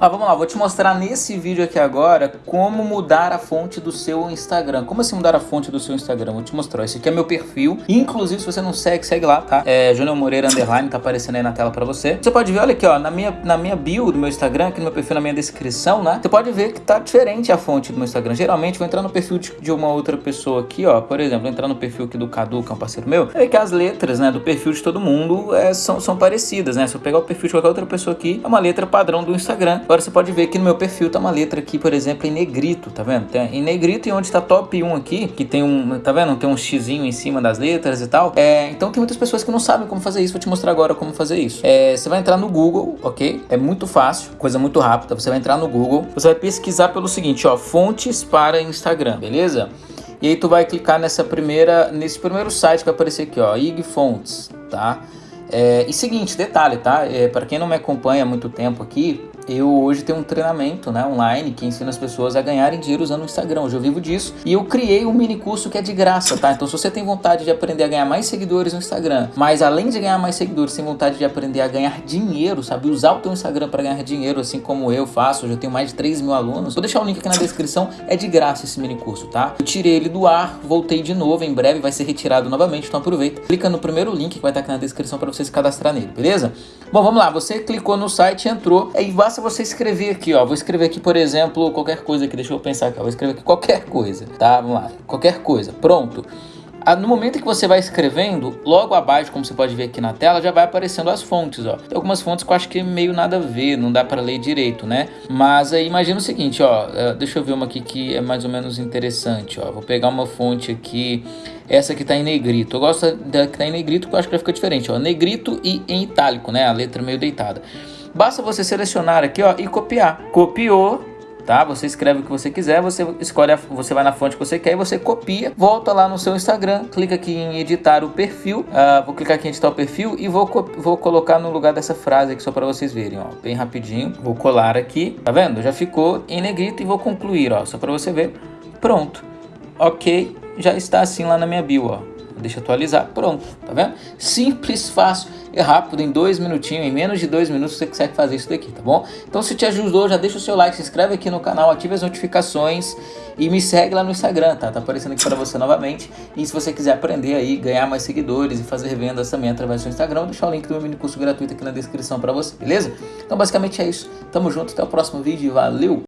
Ah, vamos lá, vou te mostrar nesse vídeo aqui agora como mudar a fonte do seu Instagram. Como assim mudar a fonte do seu Instagram? Vou te mostrar. Esse aqui é meu perfil. Inclusive, se você não segue, segue lá, tá? É Júnior Moreira Underline, tá aparecendo aí na tela pra você. Você pode ver, olha aqui, ó, na minha, na minha bio do meu Instagram, aqui no meu perfil, na minha descrição, né? Você pode ver que tá diferente a fonte do meu Instagram. Geralmente, vou entrar no perfil de, de uma outra pessoa aqui, ó. Por exemplo, entrar no perfil aqui do Cadu, que é um parceiro meu. É que as letras, né, do perfil de todo mundo é, são, são parecidas, né? Se eu pegar o perfil de qualquer outra pessoa aqui, é uma letra padrão do Instagram. Agora você pode ver que no meu perfil tá uma letra aqui, por exemplo, em negrito, tá vendo? Tem em negrito e onde tá top 1 aqui, que tem um, tá vendo? Tem um xizinho em cima das letras e tal. É, então tem muitas pessoas que não sabem como fazer isso. Vou te mostrar agora como fazer isso. É, você vai entrar no Google, ok? É muito fácil, coisa muito rápida. Você vai entrar no Google, você vai pesquisar pelo seguinte, ó, fontes para Instagram, beleza? E aí tu vai clicar nessa primeira, nesse primeiro site que vai aparecer aqui, ó, IG Fontes, tá? É, e seguinte, detalhe, tá? É, para quem não me acompanha há muito tempo aqui, eu hoje tenho um treinamento né, online que ensina as pessoas a ganharem dinheiro usando o Instagram. Hoje eu vivo disso. E eu criei um mini curso que é de graça, tá? Então se você tem vontade de aprender a ganhar mais seguidores no Instagram, mas além de ganhar mais seguidores, tem vontade de aprender a ganhar dinheiro, sabe? Usar o teu Instagram para ganhar dinheiro, assim como eu faço. Hoje eu tenho mais de 3 mil alunos. Vou deixar o link aqui na descrição. É de graça esse mini curso, tá? Eu tirei ele do ar, voltei de novo. Em breve vai ser retirado novamente, então aproveita. Clica no primeiro link que vai estar aqui na descrição para você se cadastrar nele, beleza? Bom, vamos lá. Você clicou no site, entrou. Aí basta você escrever aqui, ó. Vou escrever aqui, por exemplo, qualquer coisa aqui. Deixa eu pensar aqui, ó. Vou escrever aqui qualquer coisa, tá? Vamos lá. Qualquer coisa. Pronto. Ah, no momento que você vai escrevendo, logo abaixo, como você pode ver aqui na tela, já vai aparecendo as fontes, ó. Tem algumas fontes que eu acho que meio nada a ver, não dá para ler direito, né? Mas aí imagina o seguinte, ó, eh, deixa eu ver uma aqui que é mais ou menos interessante, ó. Vou pegar uma fonte aqui, essa que tá em negrito. Eu gosto da que tá em negrito porque eu acho que vai ficar diferente, ó. Negrito e em itálico, né? A letra meio deitada. Basta você selecionar aqui, ó, e copiar. Copiou, tá? Você escreve o que você quiser, você escolhe, a, você vai na fonte que você quer e você copia, volta lá no seu Instagram, clica aqui em editar o perfil, uh, vou clicar aqui em editar o perfil e vou, vou colocar no lugar dessa frase aqui só para vocês verem, ó, bem rapidinho, vou colar aqui, tá vendo? Já ficou em negrito e vou concluir, ó, só para você ver, pronto, ok, já está assim lá na minha bio, ó. Deixa atualizar, pronto, tá vendo? Simples, fácil e rápido, em dois minutinhos, em menos de dois minutos você consegue fazer isso daqui, tá bom? Então se te ajudou, já deixa o seu like, se inscreve aqui no canal, ative as notificações e me segue lá no Instagram, tá? Tá aparecendo aqui para você novamente. E se você quiser aprender aí, ganhar mais seguidores e fazer vendas também através do Instagram, vou deixar o link do meu mini curso gratuito aqui na descrição para você, beleza? Então basicamente é isso. Tamo junto, até o próximo vídeo e valeu!